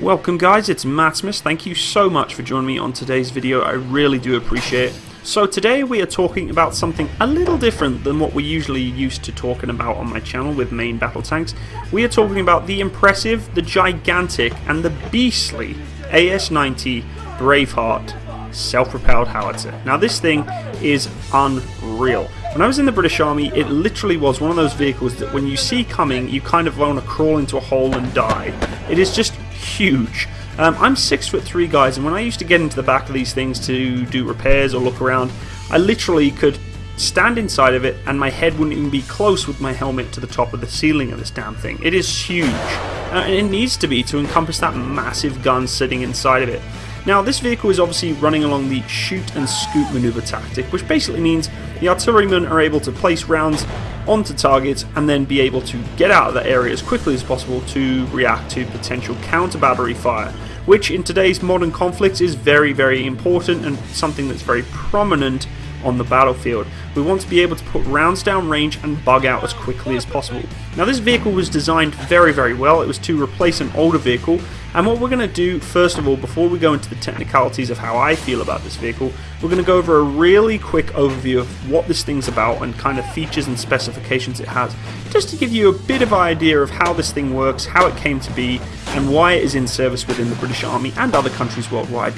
Welcome guys, it's Matsimus. Thank you so much for joining me on today's video. I really do appreciate it. So today we are talking about something a little different than what we're usually used to talking about on my channel with main battle tanks. We are talking about the impressive, the gigantic, and the beastly AS-90 Braveheart self-propelled howitzer. Now this thing is unreal. When I was in the British Army, it literally was one of those vehicles that when you see coming, you kind of want to crawl into a hole and die. It is just huge. Um, I'm six foot three, guys, and when I used to get into the back of these things to do repairs or look around, I literally could stand inside of it and my head wouldn't even be close with my helmet to the top of the ceiling of this damn thing. It is huge, uh, and it needs to be to encompass that massive gun sitting inside of it. Now, this vehicle is obviously running along the shoot and scoop maneuver tactic, which basically means the artillerymen are able to place rounds onto targets and then be able to get out of that area as quickly as possible to react to potential counter battery fire, which in today's modern conflicts is very, very important and something that's very prominent on the battlefield. We want to be able to put rounds down range and bug out as quickly as possible. Now this vehicle was designed very very well, it was to replace an older vehicle and what we're going to do first of all before we go into the technicalities of how I feel about this vehicle, we're going to go over a really quick overview of what this thing's about and kind of features and specifications it has, just to give you a bit of idea of how this thing works, how it came to be and why it is in service within the British Army and other countries worldwide.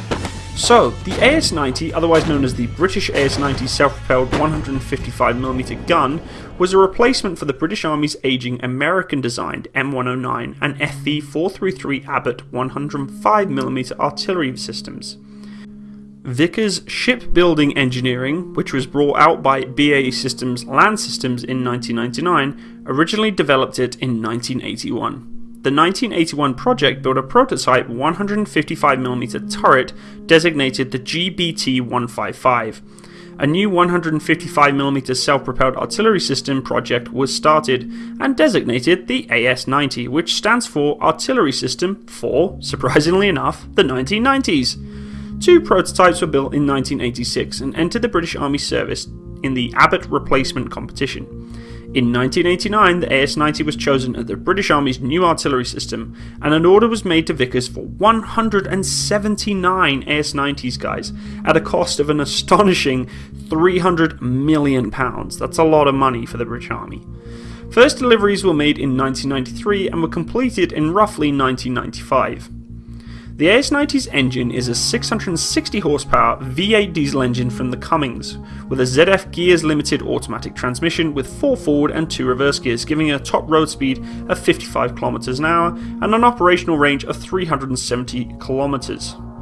So, the AS-90, otherwise known as the British AS-90 self-propelled 155mm gun, was a replacement for the British Army's aging American-designed M109 and FV433 Abbott 105mm artillery systems. Vickers Shipbuilding Engineering, which was brought out by BAE Systems Land Systems in 1999, originally developed it in 1981. The 1981 project built a prototype 155mm turret designated the GBT-155. A new 155mm self-propelled artillery system project was started and designated the AS-90, which stands for Artillery System for, surprisingly enough, the 1990s. Two prototypes were built in 1986 and entered the British Army service in the Abbott replacement competition. In 1989, the AS-90 was chosen as the British Army's new artillery system, and an order was made to Vickers for 179 AS-90s, guys, at a cost of an astonishing 300 million pounds. That's a lot of money for the British Army. First deliveries were made in 1993 and were completed in roughly 1995. The AS90's engine is a 660 horsepower V8 diesel engine from the Cummins, with a ZF Gears Limited automatic transmission with 4 forward and 2 reverse gears, giving it a top road speed of 55 km an hour and an operational range of 370 km.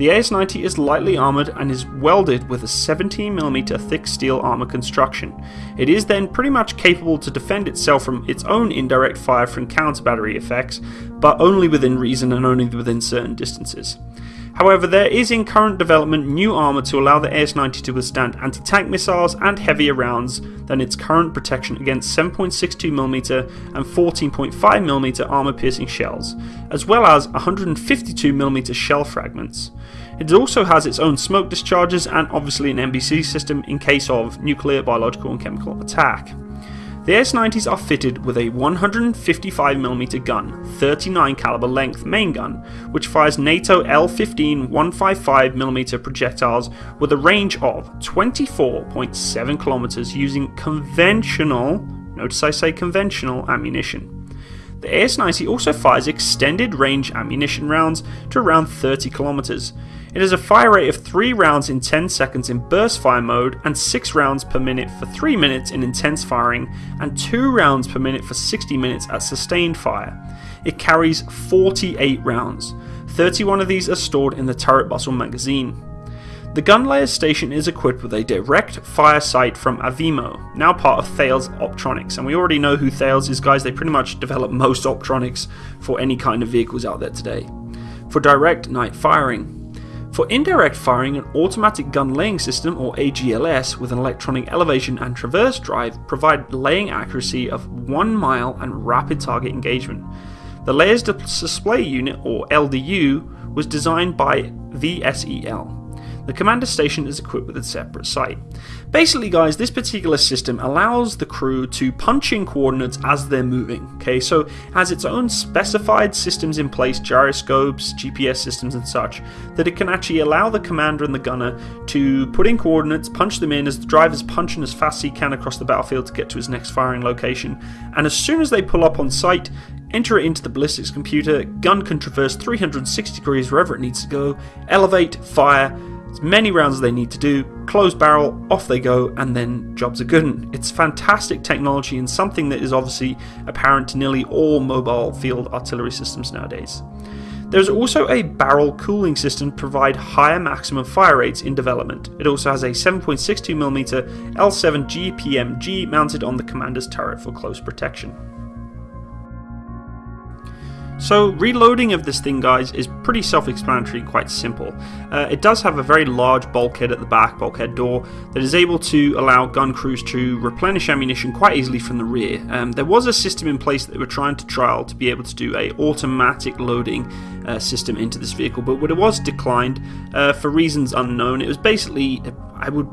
The AS-90 is lightly armoured and is welded with a 17mm thick steel armour construction. It is then pretty much capable to defend itself from its own indirect fire from counter battery effects, but only within reason and only within certain distances. However, there is in current development new armour to allow the AS-90 to withstand anti-tank missiles and heavier rounds than its current protection against 7.62mm and 14.5mm armour-piercing shells, as well as 152mm shell fragments. It also has its own smoke discharges and obviously an NBC system in case of nuclear, biological and chemical attack. The AS-90s are fitted with a 155mm gun, 39 caliber length main gun, which fires NATO L15 155mm projectiles with a range of 24.7 kilometers using conventional, notice I say conventional ammunition. The AS-90 also fires extended range ammunition rounds to around 30 kilometers. It has a fire rate of 3 rounds in 10 seconds in burst fire mode and 6 rounds per minute for 3 minutes in intense firing and 2 rounds per minute for 60 minutes at sustained fire. It carries 48 rounds. 31 of these are stored in the turret bustle magazine. The Gunlayers station is equipped with a direct fire sight from Avimo, now part of Thales Optronics, and we already know who Thales is guys, they pretty much develop most optronics for any kind of vehicles out there today. For direct night firing. For indirect firing, an automatic gun laying system or AGLS with an electronic elevation and traverse drive provide laying accuracy of 1 mil and rapid target engagement. The Layers Display Unit or LDU was designed by VSEL. The commander station is equipped with a separate sight. Basically, guys, this particular system allows the crew to punch in coordinates as they're moving. Okay, so it has its own specified systems in place, gyroscopes, GPS systems, and such, that it can actually allow the commander and the gunner to put in coordinates, punch them in as the driver's punching as fast as he can across the battlefield to get to his next firing location. And as soon as they pull up on site, enter it into the ballistics computer, gun can traverse 360 degrees wherever it needs to go, elevate, fire, as many rounds as they need to do, close barrel, off they go, and then jobs are good. It's fantastic technology and something that is obviously apparent to nearly all mobile field artillery systems nowadays. There's also a barrel cooling system to provide higher maximum fire rates in development. It also has a 7.62mm L7 GPMG mounted on the commander's turret for close protection. So reloading of this thing guys is pretty self-explanatory quite simple. Uh, it does have a very large bulkhead at the back, bulkhead door, that is able to allow gun crews to replenish ammunition quite easily from the rear. Um, there was a system in place that they were trying to trial to be able to do a automatic loading uh, system into this vehicle, but what it was declined uh, for reasons unknown. It was basically, I would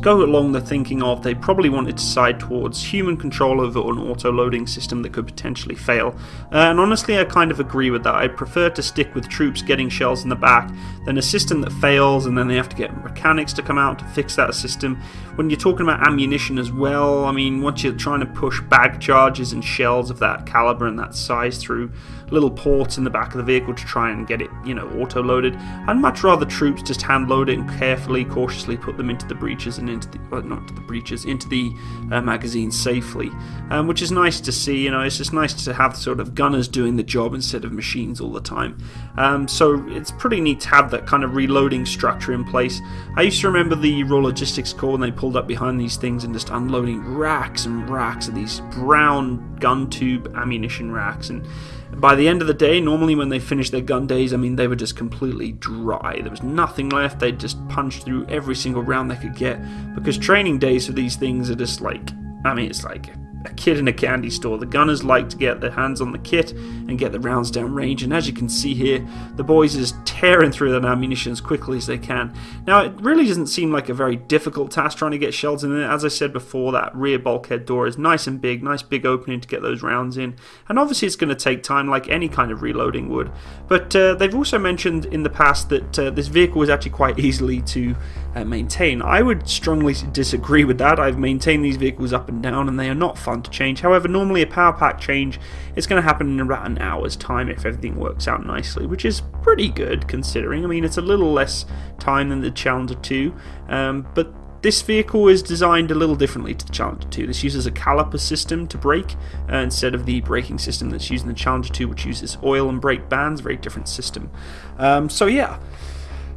go along the thinking of they probably wanted to side towards human control over an auto loading system that could potentially fail. Uh, and honestly, I kind of agree with that. I prefer to stick with troops getting shells in the back than a system that fails and then they have to get mechanics to come out to fix that system. When you're talking about ammunition as well, I mean, once you're trying to push bag charges and shells of that caliber and that size through little ports in the back of the vehicle to try and get it, you know, auto loaded, I'd much rather troops just hand load it and carefully, cautiously put them into the breech breeches and into the well, not to the breeches into the uh, magazine safely, um, which is nice to see. You know, it's just nice to have sort of gunners doing the job instead of machines all the time. Um, so it's pretty neat to have that kind of reloading structure in place. I used to remember the Royal Logistics Corps when they pulled up behind these things and just unloading racks and racks of these brown gun tube ammunition racks and by the end of the day, normally when they finished their gun days, I mean, they were just completely dry. There was nothing left. They'd just punch through every single round they could get because training days for these things are just like, I mean, it's like a kid in a candy store. The gunners like to get their hands on the kit and get the rounds down range, and as you can see here, the boys just tearing through that ammunition as quickly as they can. Now, it really doesn't seem like a very difficult task trying to get shells in there. As I said before, that rear bulkhead door is nice and big, nice big opening to get those rounds in, and obviously it's going to take time like any kind of reloading would. But uh, they've also mentioned in the past that uh, this vehicle is actually quite easily to uh, maintain. I would strongly disagree with that. I've maintained these vehicles up and down, and they are not fun to change. However, normally a power pack change is going to happen in about an hour's time if everything works out nicely, which is pretty good considering. I mean, it's a little less time than the Challenger 2, um, but this vehicle is designed a little differently to the Challenger 2. This uses a caliper system to brake uh, instead of the braking system that's used in the Challenger 2, which uses oil and brake bands, very different system. Um, so yeah,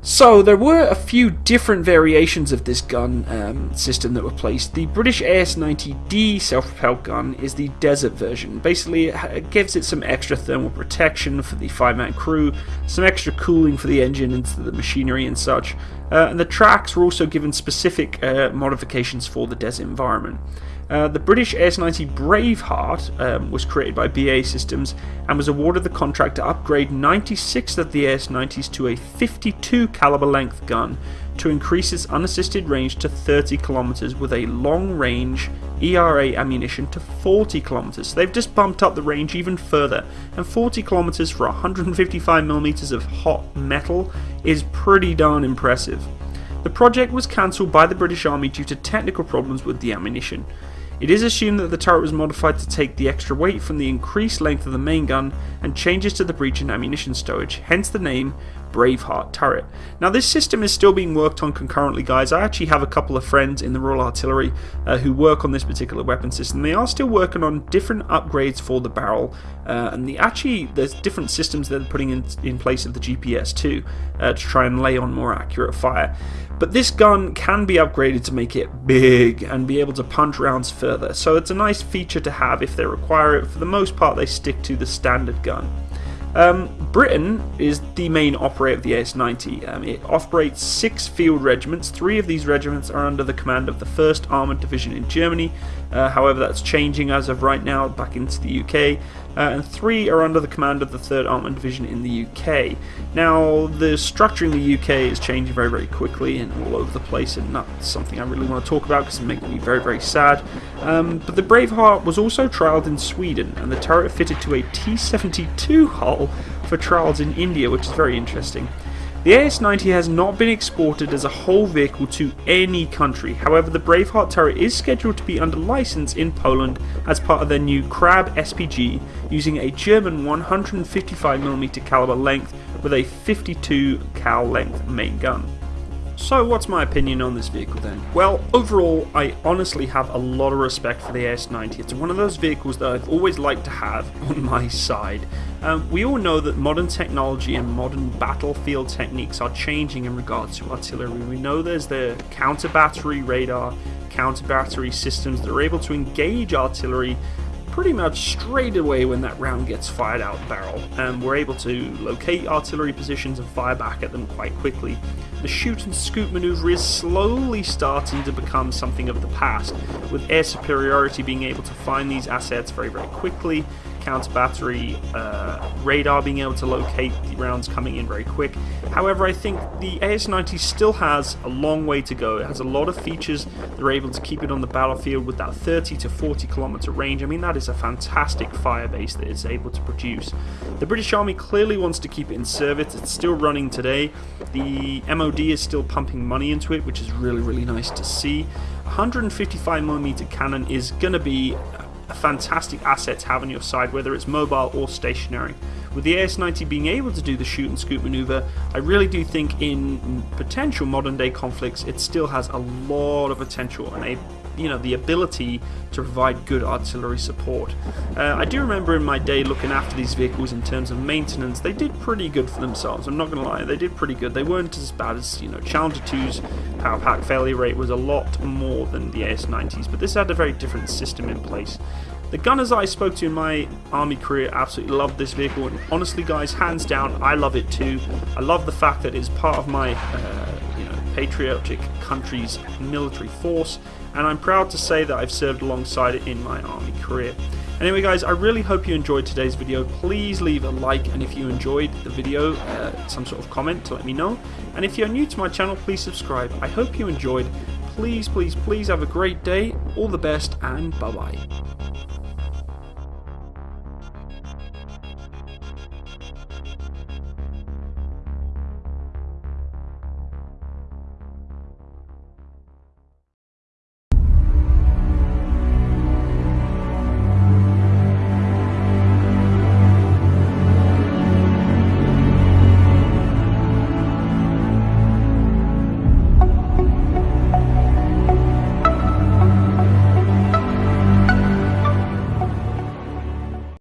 so there were a few different variations of this gun um, system that were placed. The British AS-90D self-propelled gun is the desert version. Basically, it gives it some extra thermal protection for the five-man crew, some extra cooling for the engine and the machinery and such. Uh, and the tracks were also given specific uh, modifications for the desert environment. Uh, the British AS-90 Braveheart um, was created by BAE Systems and was awarded the contract to upgrade 96 of the AS-90s to a 52 caliber length gun to increase its unassisted range to 30 kilometers with a long range ERA ammunition to 40 kilometers. So they've just bumped up the range even further, and 40 kilometers for 155 millimeters of hot metal is pretty darn impressive. The project was cancelled by the British Army due to technical problems with the ammunition. It is assumed that the turret was modified to take the extra weight from the increased length of the main gun and changes to the breech and ammunition stowage, hence the name Braveheart turret. Now this system is still being worked on concurrently guys. I actually have a couple of friends in the Royal Artillery uh, who work on this particular weapon system. They are still working on different upgrades for the barrel uh, and the actually there's different systems they're putting in, in place of the GPS too uh, to try and lay on more accurate fire. But this gun can be upgraded to make it big and be able to punch rounds further, so it's a nice feature to have if they require it. For the most part, they stick to the standard gun. Um, Britain is the main operator of the AS-90. Um, it operates six field regiments. Three of these regiments are under the command of the 1st Armoured Division in Germany. Uh, however, that's changing as of right now back into the UK. Uh, and three are under the command of the 3rd Armoured Division in the UK. Now, the structure in the UK is changing very, very quickly and all over the place, and not something I really want to talk about because it makes me very, very sad. Um, but the Braveheart was also trialled in Sweden, and the turret fitted to a T-72 hull for trials in India, which is very interesting. The AS-90 has not been exported as a whole vehicle to any country, however the Braveheart turret is scheduled to be under license in Poland as part of their new Krab SPG using a German 155mm caliber length with a 52 cal length main gun. So what's my opinion on this vehicle then? Well, overall, I honestly have a lot of respect for the AS90. It's one of those vehicles that I've always liked to have on my side. Um, we all know that modern technology and modern battlefield techniques are changing in regards to artillery. We know there's the counter-battery radar, counter-battery systems that are able to engage artillery pretty much straight away when that round gets fired out barrel, and we're able to locate artillery positions and fire back at them quite quickly. The shoot and scoop maneuver is slowly starting to become something of the past, with air superiority being able to find these assets very, very quickly counter battery uh, radar being able to locate the rounds coming in very quick. However, I think the AS-90 still has a long way to go. It has a lot of features that are able to keep it on the battlefield with that 30 to 40 kilometer range. I mean, that is a fantastic fire base that it's able to produce. The British Army clearly wants to keep it in service. It's still running today. The MOD is still pumping money into it, which is really, really nice to see. 155mm cannon is going to be a fantastic asset to have on your side, whether it's mobile or stationary. With the AS-90 being able to do the shoot and scoop maneuver, I really do think in potential modern day conflicts it still has a lot of potential and a you know the ability to provide good artillery support. Uh, I do remember in my day looking after these vehicles in terms of maintenance, they did pretty good for themselves. I'm not going to lie, they did pretty good. They weren't as bad as you know Challenger 2's power pack failure rate was a lot more than the AS90s, but this had a very different system in place. The gunners I spoke to in my army career absolutely loved this vehicle, and honestly, guys, hands down, I love it too. I love the fact that it's part of my, uh, patriotic country's military force, and I'm proud to say that I've served alongside it in my army career. Anyway guys, I really hope you enjoyed today's video. Please leave a like and if you enjoyed the video, uh, some sort of comment to let me know. And if you're new to my channel, please subscribe. I hope you enjoyed. Please, please, please have a great day. All the best and bye-bye.